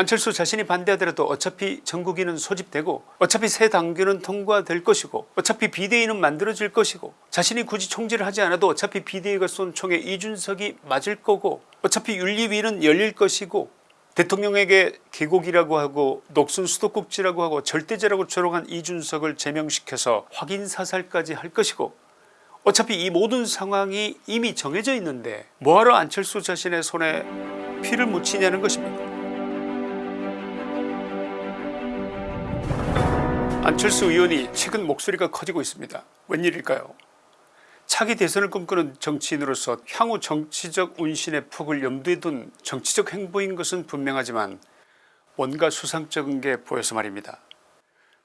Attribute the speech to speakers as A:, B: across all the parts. A: 안철수 자신이 반대하더라도 어차피 전국인은 소집되고 어차피 새 당규는 통과될 것이고 어차피 비대위는 만들어질 것이고 자신이 굳이 총질을 하지 않아도 어차피 비대위가 쏜 총에 이준석이 맞을 거고 어차피 윤리위는 열릴 것이고 대통령에게 계곡이라고 하고 녹슨 수도꼭지라고 하고 절대제라고 조롱한 이준석을 제명시켜서 확인사살까지 할 것이고 어차피 이 모든 상황이 이미 정해져 있는데 뭐하러 안철수 자신의 손에 피를 묻히냐는 것입니다. 안철수 의원이 최근 목소리가 커지고 있습니다. 웬일일까요 차기 대선을 꿈꾸는 정치인으로서 향후 정치적 운신의 폭을 염두에 둔 정치적 행보인 것은 분명하지만 뭔가 수상적인 게 보여서 말입니다.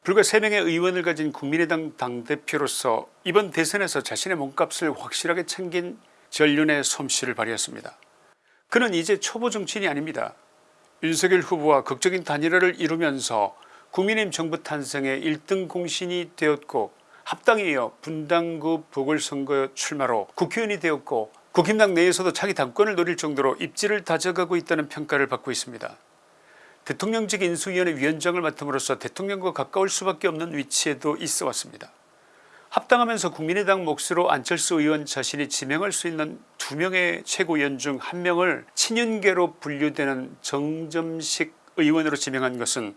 A: 불과 3명의 의원을 가진 국민의당 당대표로서 이번 대선에서 자신의 몸값을 확실하게 챙긴 전륜의 솜씨를 발휘했습니다. 그는 이제 초보 정치인이 아닙니다. 윤석열 후보와 극적인 단일화를 이루면서 국민의힘 정부 탄생의 1등 공신이 되었고 합당에 이어 분당구 보궐선거 출마로 국회의원이 되었고 국힘당 내에서도 차기 당권을 노릴 정도로 입지를 다져가고 있다는 평가를 받고 있습니다. 대통령직 인수위원회 위원장을 맡음으로써 대통령과 가까울 수밖에 없는 위치에도 있어 왔습니다. 합당하면서 국민의당 몫으로 안철수 의원 자신이 지명할 수 있는 두 명의 최고위원 중 한 명을 친윤계로 분류되는 정점식 의원으로 지명한 것은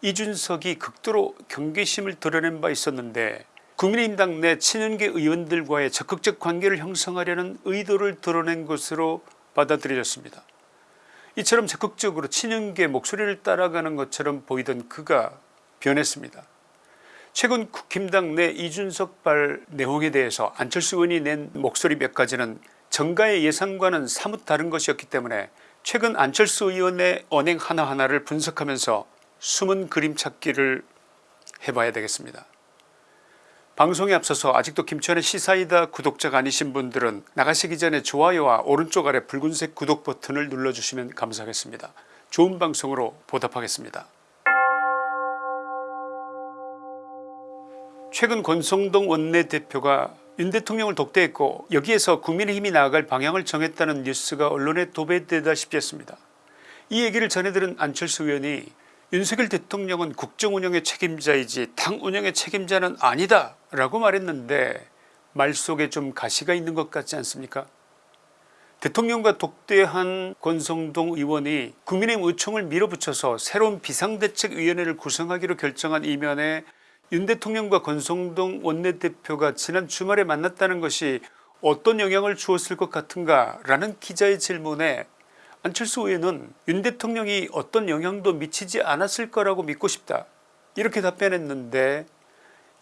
A: 이준석이 극도로 경계심을 드러낸 바 있었는데 국민의당내 친윤계 의원들과의 적극적 관계를 형성하려는 의도를 드러낸 것으로 받아들여졌습니다. 이처럼 적극적으로 친윤계 목소리를 따라가는 것처럼 보이던 그가 변했습니다. 최근 국힘당 내 이준석발 내용에 대해서 안철수 의원이 낸 목소리 몇 가지는 정가의 예상과는 사뭇 다른 것이었기 때문에 최근 안철수 의원의 언행 하나하나를 분석하면서 숨은 그림 찾기를 해봐야 되겠습니다. 방송에 앞서서 아직도 김치현의 시사이다 구독자가 아니신 분들은 나가시기 전에 좋아요와 오른쪽 아래 붉은색 구독 버튼을 눌러주시면 감사하겠습니다. 좋은 방송으로 보답하겠습니다. 최근 권성동 원내대표가 윤 대통령을 독대했고 여기에서 국민의힘이 나아갈 방향을 정했다는 뉴스가 언론에 도배되다시피 했습니다. 이 얘기를 전해들은 안철수 의원이 윤석열 대통령은 국정운영의 책임자이지 당운영의 책임자는 아니다 라고 말했는데 말 속에 좀 가시가 있는 것 같지 않습니까 대통령과 독대한 권성동 의원이 국민의힘 의총을 밀어붙여서 새로운 비상대책위원회를 구성하기로 결정한 이면에 윤 대통령과 권성동 원내대표가 지난 주말에 만났다는 것이 어떤 영향을 주었을 것 같은가 라는 기자의 질문에 안철수 의원은 윤 대통령이 어떤 영향도 미치지 않았을 거라고 믿고 싶다 이렇게 답변했는데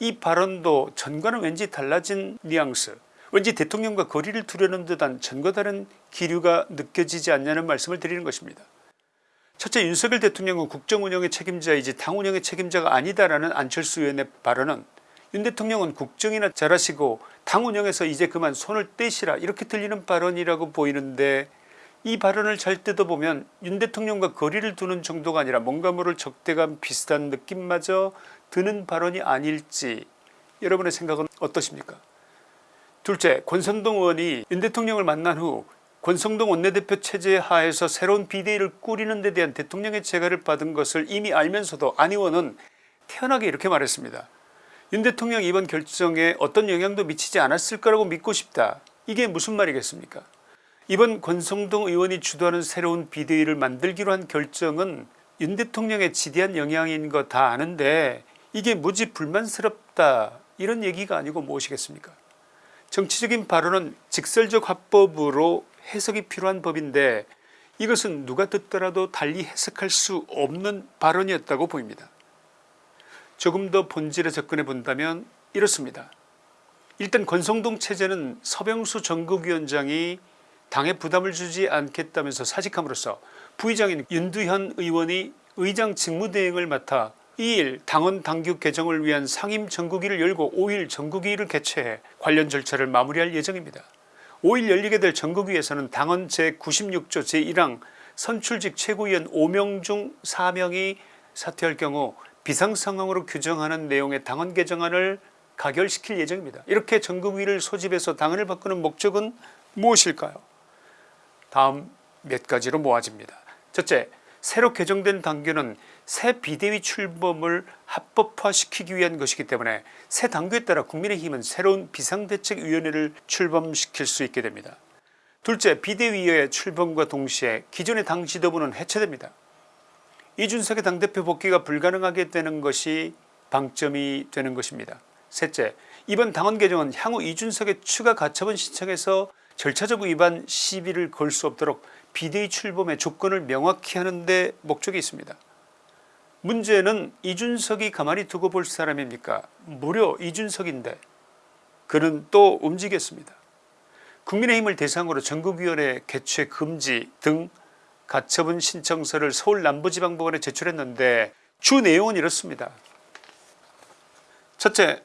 A: 이 발언도 전과는 왠지 달라진 뉘앙스 왠지 대통령과 거리를 두려는 듯한 전과 다른 기류가 느껴지지 않냐는 말씀을 드리는 것입니다. 첫째 윤석열 대통령은 국정운영의 책임자이지 당운영의 책임자가 아니다라는 안철수 의원의 발언은 윤 대통령은 국정이나 잘하시고 당운영에서 이제 그만 손을 떼시라 이렇게 들리는 발언이라고 보이는데 이 발언을 잘 뜯어보면 윤 대통령과 거리를 두는 정도가 아니라 뭔가 모를 적대감 비슷한 느낌마저 드는 발언이 아닐지 여러분의 생각은 어떠십니까 둘째 권성동 의원이 윤 대통령을 만난 후 권성동 원내대표 체제 하에서 새로운 비대위를 꾸리는 데 대한 대통령의 제가를 받은 것을 이미 알면서도 안 의원은 태연하게 이렇게 말했습니다. 윤 대통령 이번 결정에 어떤 영향도 미치지 않았을 거라고 믿고 싶다. 이게 무슨 말이겠습니까 이번 권성동 의원이 주도하는 새로운 비대위를 만들기로 한 결정은 윤 대통령의 지대한 영향인 거 다 아는데 이게 무지 불만스럽다 이런 얘기가 아니고 무엇이겠습니까 정치적인 발언은 직설적 화법으로 해석이 필요한 법인데 이것은 누가 듣더라도 달리 해석할 수 없는 발언이었다고 보입니다 조금 더 본질에 접근해 본다면 이렇습니다 일단 권성동 체제는 서병수 전국위원장이 당에 부담을 주지 않겠다면서 사직함으로써 부의장인 윤두현 의원이 의장 직무대행을 맡아 2일 당원 당규 개정을 위한 상임 전국위를 열고 5일 전국위를 개최해 관련 절차를 마무리할 예정입니다. 5일 열리게 될 전국위에서는 당헌 제96조 제1항 선출직 최고위원 5명 중 4명이 사퇴할 경우 비상상황으로 규정하는 내용의 당헌 개정안을 가결시킬 예정입니다. 이렇게 전국위를 소집해서 당헌을 바꾸는 목적은 무엇일까요 다음 몇 가지로 모아집니다. 첫째, 새로 개정된 당규는 새 비대위 출범을 합법화시키기 위한 것이기 때문에 새 당규에 따라 국민의힘은 새로운 비상대책위원회를 출범시킬 수 있게 됩니다. 둘째, 비대위의 출범과 동시에 기존의 당 지도부는 해체됩니다. 이준석의 당대표 복귀가 불가능하게 되는 것이 방점이 되는 것입니다. 셋째, 이번 당헌 개정은 향후 이준석의 추가 가처분 신청에서 절차적 위반 시비를 걸 수 없도록 비대위 출범의 조건을 명확히 하는 데 목적이 있습니다. 문제는 이준석이 가만히 두고 볼 사람입니까 무려 이준석인데 그는 또 움직였습니다. 국민의힘을 대상으로 전국위원회 개최 금지 등 가처분 신청서를 서울 남부지방법원에 제출했는데 주 내용은 이렇습니다. 첫째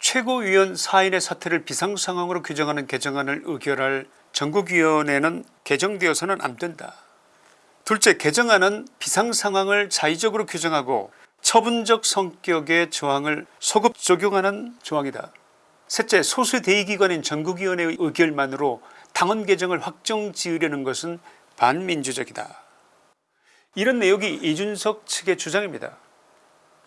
A: 최고위원 4인의 사태를 비상상황으로 규정하는 개정안을 의결할 전국위원회는 개정되어서는 안 된다. 둘째 개정안은 비상상황을 자의적으로 규정하고 처분적 성격의 조항을 소급 적용하는 조항이다. 셋째 소수 대의기관인 전국위원회의 의결만으로 당헌 개정을 확정 지으려는 것은 반민주적이다. 이런 내용이 이준석 측의 주장입니다.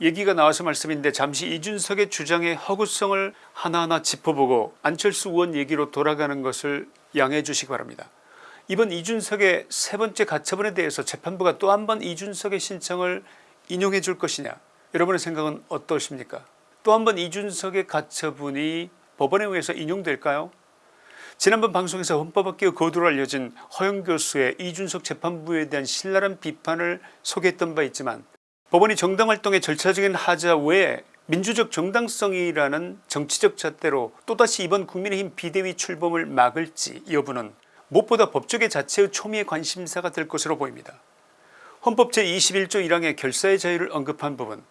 A: 얘기가 나와서 말씀인데 잠시 이준석의 주장의 허구성을 하나하나 짚어보고 안철수 의원 얘기로 돌아가는 것을 양해해 주시기 바랍니다. 이번 이준석의 세 번째 가처분에 대해서 재판부가 또 한 번 이준석의 신청을 인용해 줄 것이냐 여러분의 생각은 어떠십니까 또 한 번 이준석의 가처분이 법원에 의해서 인용될까요 지난번 방송에서 헌법학계의 거두로 알려진 허영 교수의 이준석 재판부에 대한 신랄한 비판을 소개했던 바 있지만 법원이 정당활동의 절차적인 하자 외에 민주적 정당성이라는 정치적 잣대로 또다시 이번 국민의힘 비대위 출범을 막을지 여부는 무엇보다 법조계 자체의 초미의 관심사가 될 것으로 보입니다. 헌법 제21조 1항의 결사의 자유를 언급한 부분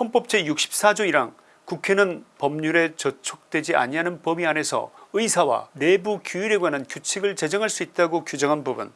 A: 헌법 제64조 1항 국회는 법률에 저촉되지 아니하는 범위 안에서 의사와 내부 규율에 관한 규칙을 제정할 수 있다고 규정한 부분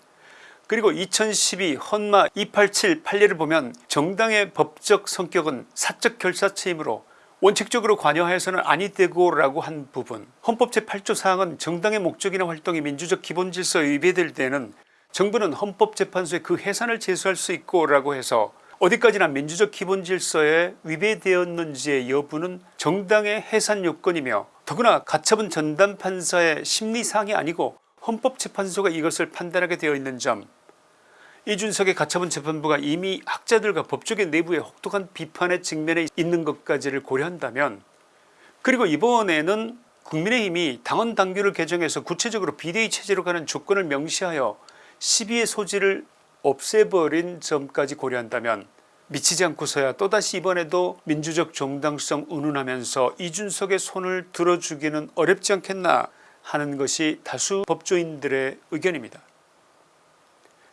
A: 그리고 2012 헌마 287 판례를 보면 정당의 법적 성격은 사적 결사체이므로 원칙적으로 관여하여서는 아니 되고 라고 한 부분 헌법 제8조 사항은 정당의 목적이나 활동이 민주적 기본질서에 위배될 때는 정부는 헌법재판소에 그 해산을 제소할 수 있고 라고 해서 어디까지나 민주적 기본질서에 위배되었는지의 여부는 정당의 해산 요건이며 더구나 가처분 전담판사의 심리사항이 아니고 헌법재판소가 이것을 판단하게 되어 있는 점 이준석의 가처분 재판부가 이미 학자들과 법조계 내부의 혹독한 비판의 직면에 있는 것까지를 고려한다면 그리고 이번에는 국민의힘이 당헌 당규를 개정해서 구체적으로 비대위 체제로 가는 조건을 명시하여 시비의 소지를 없애버린 점까지 고려한다면 미치지 않고서야 또다시 이번에도 민주적 정당성 운운하면서 이준석의 손을 들어주기는 어렵지 않겠나 하는 것이 다수 법조인들의 의견입니다.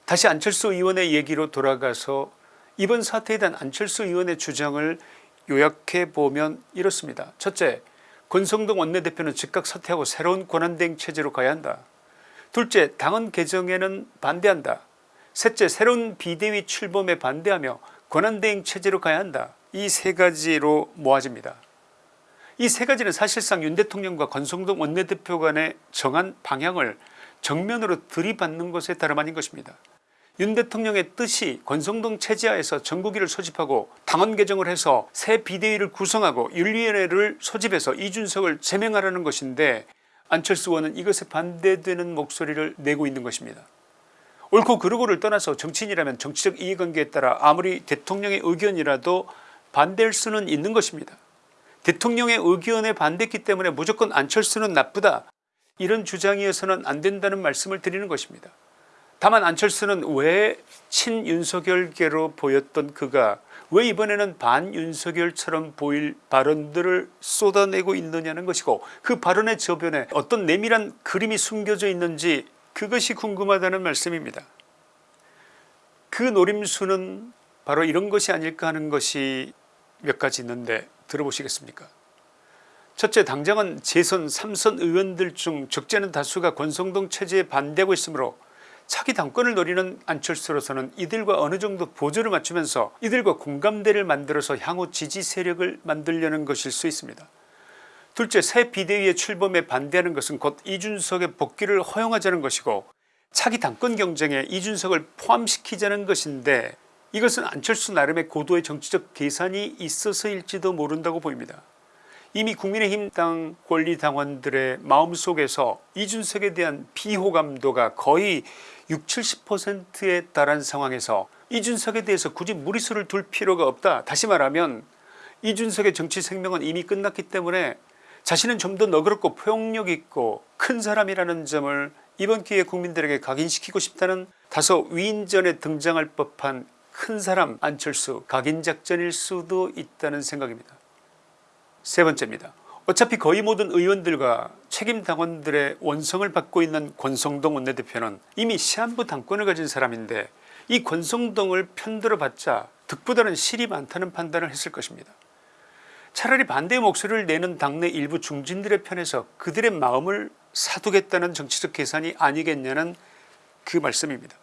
A: 다시 안철수 의원의 얘기로 돌아가서 이번 사태에 대한 안철수 의원의 주장을 요약해 보면 이렇습니다. 첫째, 권성동 원내대표는 즉각 사퇴하고 새로운 권한대행 체제로 가야 한다. 둘째, 당헌 개정에는 반대한다. 셋째, 새로운 비대위 출범에 반대하며 권한대행 체제로 가야 한다. 이 세 가지로 모아집니다. 이세 가지는 사실상 윤 대통령과 권성동 원내대표 간의 정한 방향을 정면으로 들이받는 것에 다름 아닌 것입니다. 윤 대통령의 뜻이 권성동 체제하에서 전국위를 소집하고 당원 개정을 해서 새 비대위를 구성하고 윤리위원회를 소집해서 이준석을 제명하라는 것인데 안철수 의원은 이것에 반대되는 목소리를 내고 있는 것입니다. 옳고 그르고를 떠나서 정치인이라면 정치적 이해관계에 따라 아무리 대통령의 의견이라도 반대할 수는 있는 것입니다. 대통령의 의견에 반대했기 때문에 무조건 안철수는 나쁘다 이런 주장이어서는 안 된다는 말씀을 드리는 것입니다. 다만 안철수는 왜 친윤석열계로 보였던 그가 왜 이번에는 반윤석열처럼 보일 발언들을 쏟아내고 있느냐는 것이고 그 발언의 저변에 어떤 내밀한 그림이 숨겨져 있는지 그것이 궁금하다는 말씀입니다. 그 노림수는 바로 이런 것이 아닐까 하는 것이 몇 가지 있는데 들어보시겠습니까 첫째 당장은 재선 3선 의원들 중 적지 는 다수가 권성동 체제에 반대하고 있으므로 차기 당권을 노리는 안철수로서는 이들과 어느정도 보조를 맞추면서 이들과 공감대를 만들어서 향후 지지 세력을 만들려는 것일 수 있습니다. 둘째 새 비대위의 출범에 반대하는 것은 곧 이준석의 복귀를 허용하자는 것이고 차기 당권 경쟁에 이준석을 포함시키자는 것인데 이것은 안철수 나름의 고도의 정치적 계산이 있어서일지도 모른다고 보입니다. 이미 국민의힘당 권리당원들의 마음속에서 이준석에 대한 비호감도가 거의 6 70%에 달한 상황에서 이준석에 대해서 굳이 무리수를 둘 필요가 없다 다시 말하면 이준석의 정치 생명은 이미 끝났기 때문에 자신은 좀 더 너그럽고 포용력 있고 큰 사람이라는 점을 이번 기회에 국민들에게 각인시키고 싶다는 다소 위인전에 등장할 법한 큰 사람 안철수 각인작전일 수도 있다는 생각입니다. 세 번째입니다. 어차피 거의 모든 의원들과 책임 당원들의 원성을 받고 있는 권성동 원내대표는 이미 시한부 당권을 가진 사람인데 이 권성동을 편들어 봤자 득보다는 실이 많다는 판단을 했을 것입니다. 차라리 반대의 목소리를 내는 당내 일부 중진들의 편에서 그들의 마음을 사두겠다는 정치적 계산이 아니겠냐는 그 말씀입니다.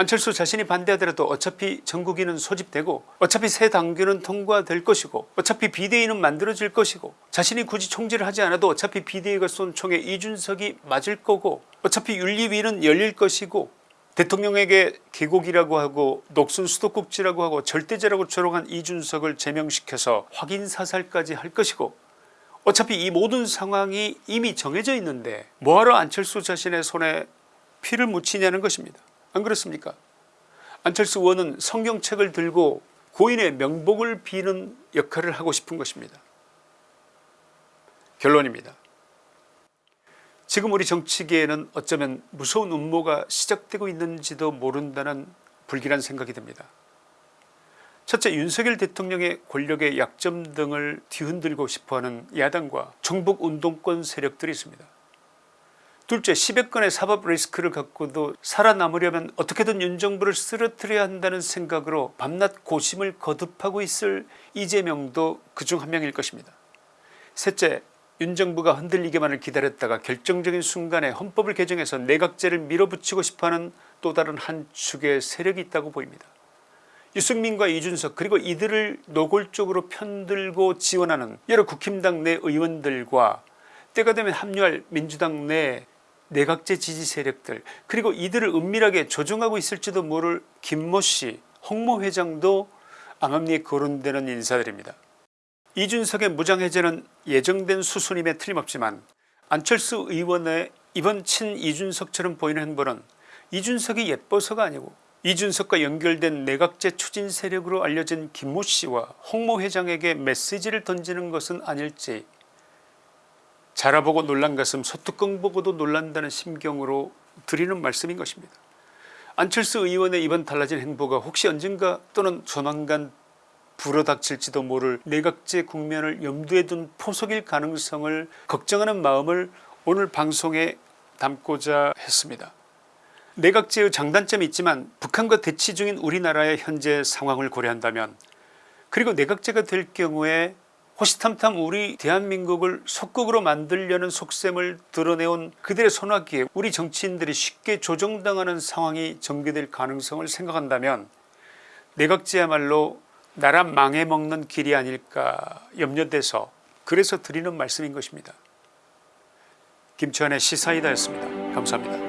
A: 안철수 자신이 반대하더라도 어차피 전국인은 소집되고 어차피 새 당규는 통과될 것이고 어차피 비대위는 만들어질 것이고 자신이 굳이 총재를 하지 않아도 어차피 비대위가 쏜 총에 이준석이 맞을 거고 어차피 윤리위는 열릴 것이고 대통령에게 계곡이라고 하고 녹슨 수도꼭지라고 하고 절대제라고 조롱한 이준석을 제명시켜서 확인사살까지 할 것이고 어차피 이 모든 상황이 이미 정해져 있는데 뭐하러 안철수 자신의 손에 피를 묻히냐는 것입니다. 안 그렇습니까 안철수 의원은 성경책을 들고 고인의 명복을 비는 역할을 하고 싶은 것입니다 결론입니다 지금 우리 정치계에는 어쩌면 무서운 음모가 시작되고 있는지도 모른다는 불길한 생각이 듭니다 첫째 윤석열 대통령의 권력의 약점 등을 뒤흔들고 싶어하는 야당과 정북운동권 세력들이 있습니다 둘째 10여건의 사법 리스크를 갖고도 살아남으려면 어떻게든 윤정부를 쓰러뜨려야 한다는 생각으로 밤낮 고심을 거듭하고 있을 이재명도 그중 한 명일 것입니다. 셋째 윤정부가 흔들리기만을 기다렸다가 결정적인 순간에 헌법을 개정해서 내각제를 밀어붙이고 싶어하는 또 다른 한 축의 세력이 있다고 보입니다. 유승민과 이준석 그리고 이들을 노골적으로 편들고 지원하는 여러 국힘당 내 의원들과 때가 되면 합류할 민주당 내 내각제 지지 세력들 그리고 이들을 은밀하게 조종하고 있을지도 모를 김모씨 홍모 회장도 암암리에 거론되는 인사들입니다. 이준석의 무장해제는 예정된 수순임에 틀림없지만 안철수 의원의 이번 친 이준석처럼 보이는 행보는 이준석이 예뻐서가 아니고 이준석과 연결된 내각제 추진 세력으로 알려진 김모씨와 홍모 회장에게 메시지를 던지는 것은 아닐지 자라보고 놀란 것은 소뚜껑 보고도 놀란다는 심경으로 드리는 말씀인 것입니다. 안철수 의원의 이번 달라진 행보가 혹시 언젠가 또는 조만간 불어닥칠지도 모를 내각제 국면을 염두에 둔 포석일 가능성을 걱정하는 마음을 오늘 방송에 담고자 했습니다. 내각제의 장단점이 있지만 북한과 대치 중인 우리나라의 현재 상황을 고려한다면 그리고 내각제가 될 경우에 호시탐탐 우리 대한민국을 속국으로 만들려는 속셈을 드러내온 그들의 손아귀에 우리 정치인들이 쉽게 조정당하는 상황이 전개될 가능성을 생각한다면 내각제야말로 나라 망해먹는 길이 아닐까 염려돼서 그래서 드리는 말씀인 것입니다. 김치환의 시사이다였습니다. 감사합니다.